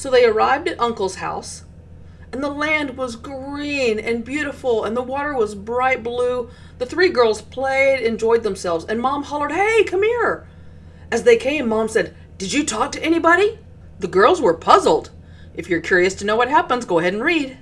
So they arrived at Uncle's house, and the land was green and beautiful, and the water was bright blue. The three girls played, enjoyed themselves, and Mom hollered, Hey, come here! As they came, Mom said, Did you talk to anybody? The girls were puzzled. If you're curious to know what happens, go ahead and read.